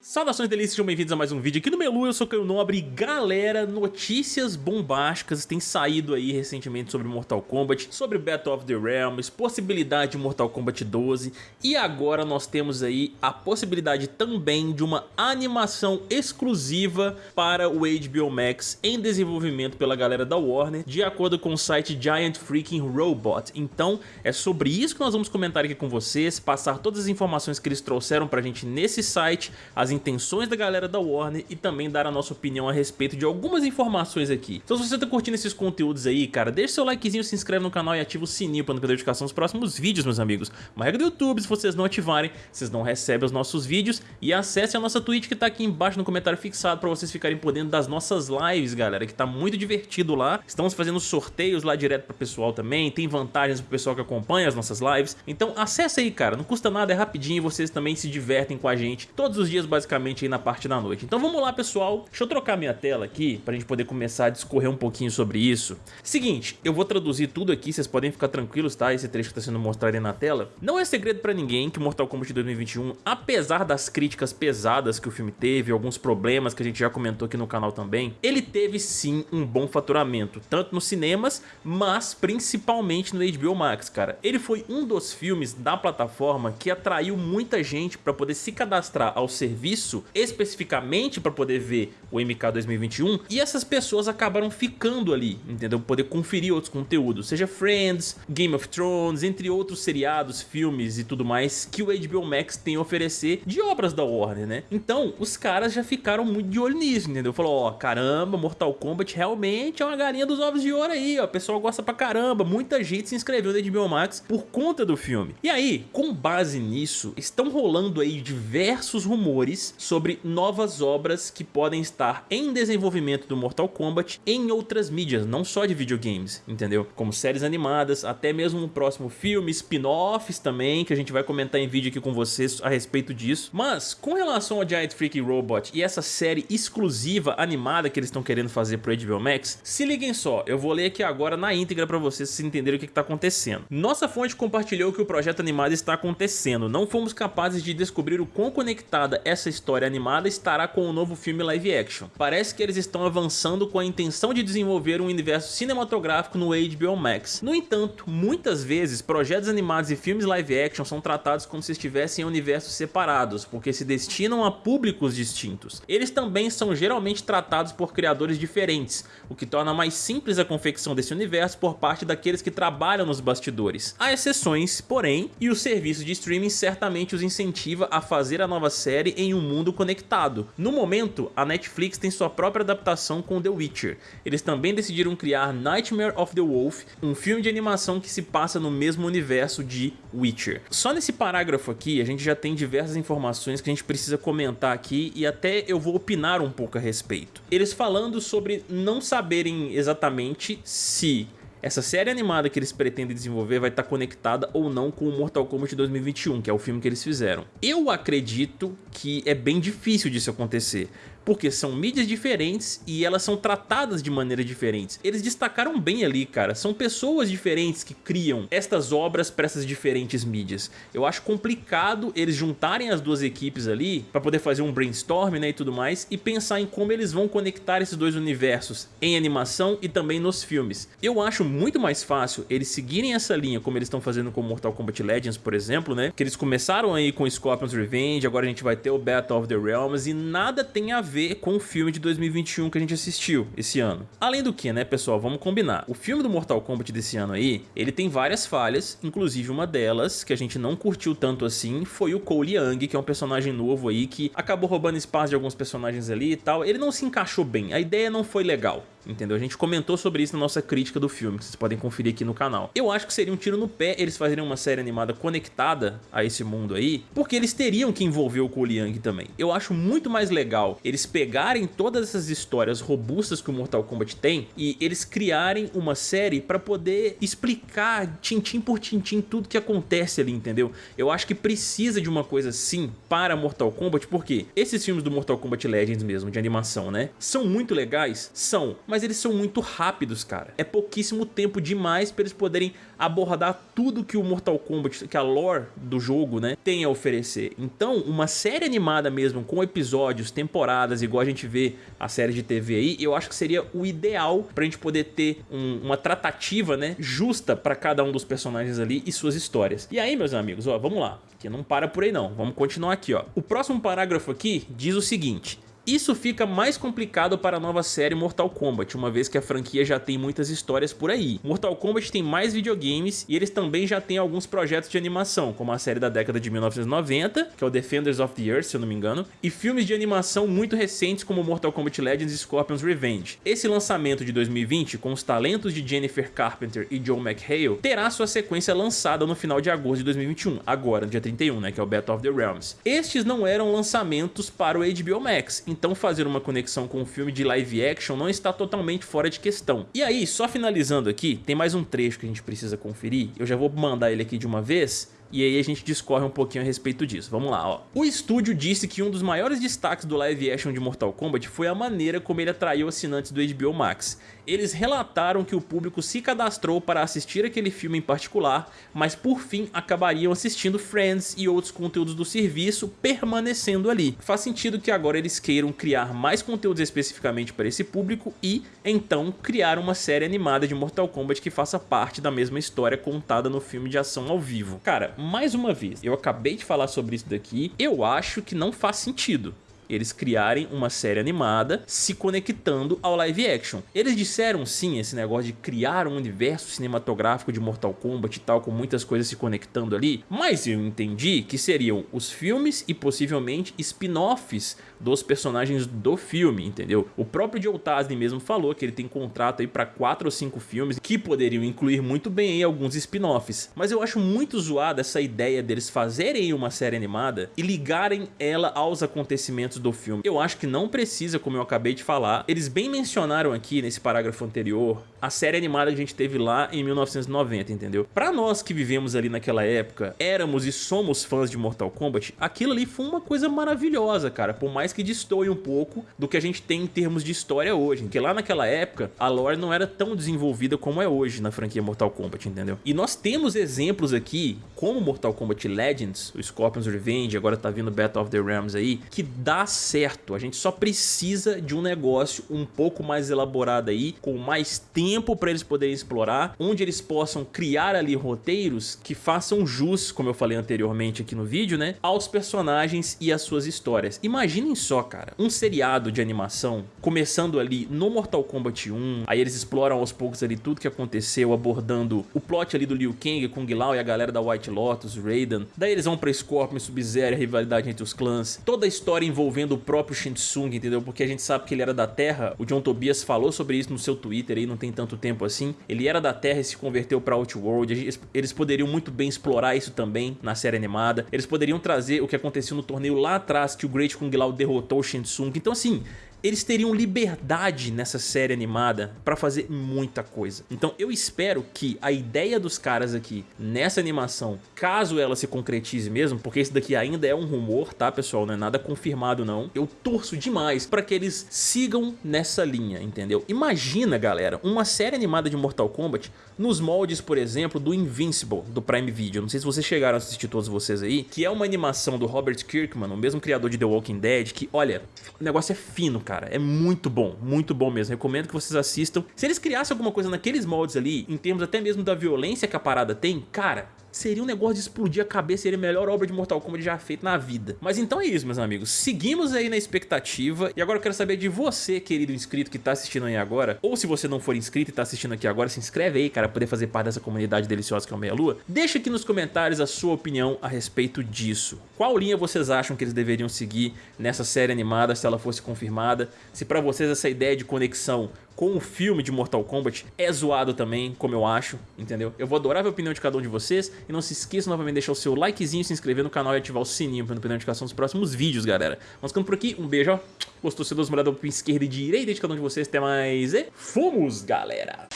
Saudações delícias, sejam bem-vindos a mais um vídeo aqui no Melu, eu sou Caio Nobre. Galera, notícias bombásticas têm saído aí recentemente sobre Mortal Kombat, sobre Battle of the Realms, possibilidade de Mortal Kombat 12 e agora nós temos aí a possibilidade também de uma animação exclusiva para o HBO Max em desenvolvimento pela galera da Warner, de acordo com o site Giant Freaking Robot. Então é sobre isso que nós vamos comentar aqui com vocês, passar todas as informações que eles trouxeram pra gente nesse site, as as intenções da galera da Warner e também dar a nossa opinião a respeito de algumas informações aqui. Então se você tá curtindo esses conteúdos aí, cara, deixa seu likezinho, se inscreve no canal e ativa o sininho para não perder notificação dos próximos vídeos, meus amigos. Uma regra do YouTube, se vocês não ativarem, vocês não recebem os nossos vídeos e acesse a nossa Twitch que tá aqui embaixo no comentário fixado para vocês ficarem por dentro das nossas lives, galera, que tá muito divertido lá. Estamos fazendo sorteios lá direto pro pessoal também, tem vantagens pro pessoal que acompanha as nossas lives. Então acesse aí, cara, não custa nada, é rapidinho e vocês também se divertem com a gente todos os dias basicamente aí na parte da noite. Então vamos lá pessoal, deixa eu trocar minha tela aqui pra gente poder começar a discorrer um pouquinho sobre isso. Seguinte, eu vou traduzir tudo aqui, vocês podem ficar tranquilos, tá? Esse trecho que tá sendo mostrado aí na tela. Não é segredo pra ninguém que Mortal Kombat 2021, apesar das críticas pesadas que o filme teve, alguns problemas que a gente já comentou aqui no canal também, ele teve sim um bom faturamento, tanto nos cinemas, mas principalmente no HBO Max, cara. Ele foi um dos filmes da plataforma que atraiu muita gente pra poder se cadastrar ao serviço especificamente para poder ver o MK 2021 e essas pessoas acabaram ficando ali, entendeu? Poder conferir outros conteúdos, seja Friends, Game of Thrones, entre outros seriados, filmes e tudo mais que o HBO Max tem a oferecer de obras da Warner, né? Então, os caras já ficaram muito de olho nisso, entendeu? Falou, ó, caramba, Mortal Kombat realmente é uma galinha dos ovos de ouro aí, ó, o pessoal gosta pra caramba, muita gente se inscreveu no HBO Max por conta do filme. E aí, com base nisso, estão rolando aí diversos rumores sobre novas obras que podem estar em desenvolvimento do Mortal Kombat em outras mídias, não só de videogames, entendeu? Como séries animadas, até mesmo um próximo filme, spin-offs também, que a gente vai comentar em vídeo aqui com vocês a respeito disso. Mas, com relação ao Giant Freaky Robot e essa série exclusiva animada que eles estão querendo fazer pro HBO Max, se liguem só, eu vou ler aqui agora na íntegra para vocês se entenderem o que está acontecendo. Nossa fonte compartilhou que o projeto animado está acontecendo, não fomos capazes de descobrir o quão conectada essa história animada estará com o novo filme live action. Parece que eles estão avançando com a intenção de desenvolver um universo cinematográfico no HBO Max. No entanto, muitas vezes projetos animados e filmes live action são tratados como se estivessem em universos separados, porque se destinam a públicos distintos. Eles também são geralmente tratados por criadores diferentes, o que torna mais simples a confecção desse universo por parte daqueles que trabalham nos bastidores. Há exceções, porém, e o serviço de streaming certamente os incentiva a fazer a nova série em um mundo conectado. No momento, a Netflix tem sua própria adaptação com The Witcher. Eles também decidiram criar Nightmare of the Wolf, um filme de animação que se passa no mesmo universo de Witcher. Só nesse parágrafo aqui, a gente já tem diversas informações que a gente precisa comentar aqui e até eu vou opinar um pouco a respeito. Eles falando sobre não saberem exatamente se essa série animada que eles pretendem desenvolver vai estar conectada ou não com o Mortal Kombat 2021, que é o filme que eles fizeram. Eu acredito que é bem difícil disso acontecer, porque são mídias diferentes e elas são tratadas de maneiras diferentes. Eles destacaram bem ali, cara, são pessoas diferentes que criam estas obras para essas diferentes mídias. Eu acho complicado eles juntarem as duas equipes ali para poder fazer um brainstorm né, e tudo mais e pensar em como eles vão conectar esses dois universos em animação e também nos filmes. Eu acho muito mais fácil eles seguirem essa linha como eles estão fazendo com Mortal Kombat Legends, por exemplo, né? Que eles começaram aí com Scorpion's Revenge, agora a gente vai ter o Battle of the Realms e nada tem a ver ver com o filme de 2021 que a gente assistiu esse ano. Além do que, né, pessoal, vamos combinar. O filme do Mortal Kombat desse ano aí, ele tem várias falhas, inclusive uma delas, que a gente não curtiu tanto assim, foi o Cole Young, que é um personagem novo aí, que acabou roubando espaço de alguns personagens ali e tal. Ele não se encaixou bem, a ideia não foi legal entendeu? A gente comentou sobre isso na nossa crítica do filme, que vocês podem conferir aqui no canal. Eu acho que seria um tiro no pé eles fazerem uma série animada conectada a esse mundo aí, porque eles teriam que envolver o Young também. Eu acho muito mais legal eles pegarem todas essas histórias robustas que o Mortal Kombat tem e eles criarem uma série para poder explicar tintim por tintim tudo que acontece ali, entendeu? Eu acho que precisa de uma coisa assim para Mortal Kombat, porque esses filmes do Mortal Kombat Legends mesmo, de animação, né? São muito legais? São, mas eles são muito rápidos, cara. É pouquíssimo tempo demais para eles poderem abordar tudo que o Mortal Kombat, que a lore do jogo, né, tem a oferecer. Então, uma série animada mesmo, com episódios, temporadas, igual a gente vê a série de TV aí, eu acho que seria o ideal pra gente poder ter um, uma tratativa, né, justa pra cada um dos personagens ali e suas histórias. E aí, meus amigos, ó, vamos lá, que não para por aí não, vamos continuar aqui, ó. O próximo parágrafo aqui diz o seguinte, isso fica mais complicado para a nova série Mortal Kombat, uma vez que a franquia já tem muitas histórias por aí. Mortal Kombat tem mais videogames e eles também já têm alguns projetos de animação, como a série da década de 1990, que é o Defenders of the Earth, se eu não me engano, e filmes de animação muito recentes como Mortal Kombat Legends e Scorpion's Revenge. Esse lançamento de 2020, com os talentos de Jennifer Carpenter e Joe McHale, terá sua sequência lançada no final de agosto de 2021, agora, no dia 31, né, que é o Battle of the Realms. Estes não eram lançamentos para o HBO Max, fazer uma conexão com o filme de live action não está totalmente fora de questão. E aí, só finalizando aqui, tem mais um trecho que a gente precisa conferir, eu já vou mandar ele aqui de uma vez, e aí a gente discorre um pouquinho a respeito disso. Vamos lá, ó. O estúdio disse que um dos maiores destaques do live action de Mortal Kombat foi a maneira como ele atraiu assinantes do HBO Max. Eles relataram que o público se cadastrou para assistir aquele filme em particular, mas por fim acabariam assistindo Friends e outros conteúdos do serviço permanecendo ali. Faz sentido que agora eles queiram criar mais conteúdos especificamente para esse público e, então, criar uma série animada de Mortal Kombat que faça parte da mesma história contada no filme de ação ao vivo. Cara, mais uma vez, eu acabei de falar sobre isso daqui, eu acho que não faz sentido eles criarem uma série animada se conectando ao live action. Eles disseram sim esse negócio de criar um universo cinematográfico de Mortal Kombat e tal, com muitas coisas se conectando ali, mas eu entendi que seriam os filmes e possivelmente spin-offs dos personagens do filme, entendeu? O próprio Joe Taslim mesmo falou que ele tem contrato aí para quatro ou cinco filmes que poderiam incluir muito bem aí alguns spin-offs, mas eu acho muito zoada essa ideia deles fazerem uma série animada e ligarem ela aos acontecimentos do filme. Eu acho que não precisa, como eu acabei de falar. Eles bem mencionaram aqui nesse parágrafo anterior a série animada que a gente teve lá em 1990, entendeu? Pra nós que vivemos ali naquela época, éramos e somos fãs de Mortal Kombat, aquilo ali foi uma coisa maravilhosa, cara. Por mais que destoie um pouco do que a gente tem em termos de história hoje. Porque lá naquela época, a lore não era tão desenvolvida como é hoje na franquia Mortal Kombat, entendeu? E nós temos exemplos aqui, como Mortal Kombat Legends, o Scorpion's Revenge, agora tá vindo Battle of the Realms aí, que dá certo. A gente só precisa de um negócio um pouco mais elaborado aí, com mais tempo para eles poderem explorar, onde eles possam criar ali roteiros que façam jus, como eu falei anteriormente aqui no vídeo, né, aos personagens e às suas histórias. Imaginem só, cara, um seriado de animação começando ali no Mortal Kombat 1, aí eles exploram aos poucos ali tudo que aconteceu, abordando o plot ali do Liu Kang, Kung Lao e a galera da White Lotus, Raiden. Daí eles vão pra Scorpion, Sub-Zero, a rivalidade entre os clãs. Toda a história envolvendo envolvendo o próprio Shinsung, entendeu? Porque a gente sabe que ele era da Terra, o John Tobias falou sobre isso no seu Twitter aí, não tem tanto tempo assim. Ele era da Terra e se converteu pra Outworld, eles poderiam muito bem explorar isso também na série animada. Eles poderiam trazer o que aconteceu no torneio lá atrás, que o Great Kung Lao derrotou o Shinsung. Então assim, eles teriam liberdade nessa série animada para fazer muita coisa. Então eu espero que a ideia dos caras aqui nessa animação, caso ela se concretize mesmo, porque isso daqui ainda é um rumor, tá pessoal, não é nada confirmado não, eu torço demais para que eles sigam nessa linha, entendeu? Imagina galera, uma série animada de Mortal Kombat nos moldes, por exemplo, do Invincible, do Prime Video, não sei se vocês chegaram a assistir todos vocês aí, que é uma animação do Robert Kirkman, o mesmo criador de The Walking Dead, que olha, o negócio é fino, cara. É muito bom, muito bom mesmo. Recomendo que vocês assistam. Se eles criassem alguma coisa naqueles moldes ali, em termos até mesmo da violência que a parada tem, cara, seria um negócio de explodir a cabeça, seria a melhor obra de Mortal Kombat já feita na vida. Mas então é isso, meus amigos. Seguimos aí na expectativa. E agora eu quero saber de você, querido inscrito que tá assistindo aí agora. Ou se você não for inscrito e tá assistindo aqui agora, se inscreve aí, cara, pra poder fazer parte dessa comunidade deliciosa que é o Meia Lua. Deixa aqui nos comentários a sua opinião a respeito disso. Qual linha vocês acham que eles deveriam seguir nessa série animada, se ela fosse confirmada? Se pra vocês essa ideia de conexão com o filme de Mortal Kombat é zoado também, como eu acho, entendeu? Eu vou adorar ver a opinião de cada um de vocês e não se esqueça novamente de deixar o seu likezinho, se inscrever no canal e ativar o sininho para não perder a notificação dos próximos vídeos, galera. Vamos ficando por aqui, um beijo, ó. Gostou, se dá uma olhada pra esquerda e direita de cada um de vocês, até mais e fomos, galera!